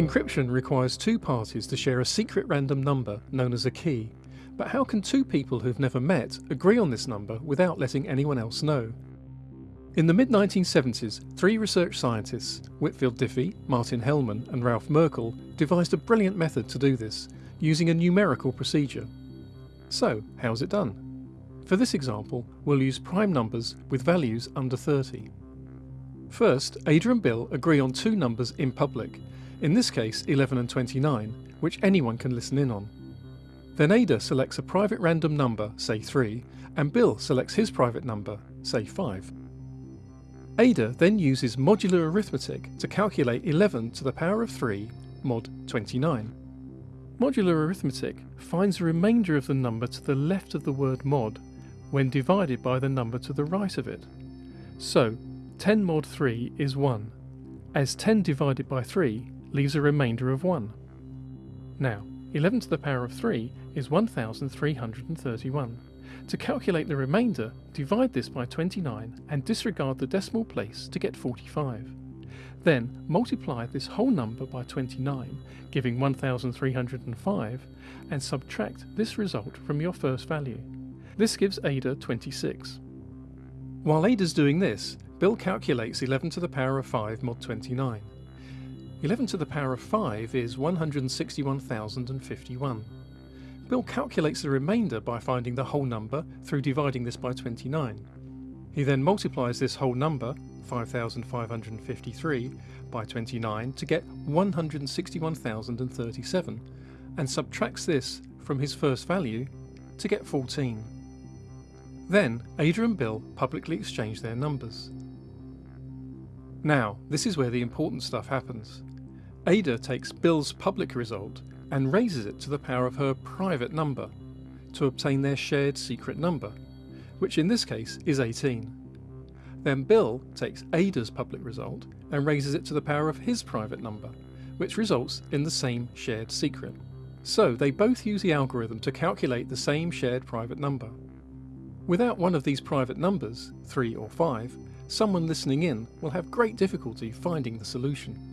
Encryption requires two parties to share a secret random number known as a key, but how can two people who've never met agree on this number without letting anyone else know? In the mid 1970s, three research scientists, Whitfield Diffie, Martin Hellman, and Ralph Merkle, devised a brilliant method to do this, using a numerical procedure. So, how's it done? For this example, we'll use prime numbers with values under 30. First, Ada and Bill agree on two numbers in public, in this case 11 and 29, which anyone can listen in on. Then Ada selects a private random number, say 3, and Bill selects his private number, say 5. Ada then uses modular arithmetic to calculate 11 to the power of 3 mod 29. Modular arithmetic finds the remainder of the number to the left of the word mod when divided by the number to the right of it. So 10 mod 3 is 1, as 10 divided by 3 leaves a remainder of 1. Now, 11 to the power of 3 is 1331. To calculate the remainder, divide this by 29 and disregard the decimal place to get 45. Then multiply this whole number by 29, giving 1305, and subtract this result from your first value. This gives Ada 26. While Ada's doing this, Bill calculates 11 to the power of 5 mod 29. 11 to the power of 5 is 161,051. Bill calculates the remainder by finding the whole number through dividing this by 29. He then multiplies this whole number, 5,553, by 29 to get 161,037 and subtracts this from his first value to get 14. Then Ada and Bill publicly exchange their numbers. Now, this is where the important stuff happens. Ada takes Bill's public result and raises it to the power of her private number to obtain their shared secret number, which in this case is 18. Then Bill takes Ada's public result and raises it to the power of his private number, which results in the same shared secret. So they both use the algorithm to calculate the same shared private number. Without one of these private numbers, 3 or 5, someone listening in will have great difficulty finding the solution.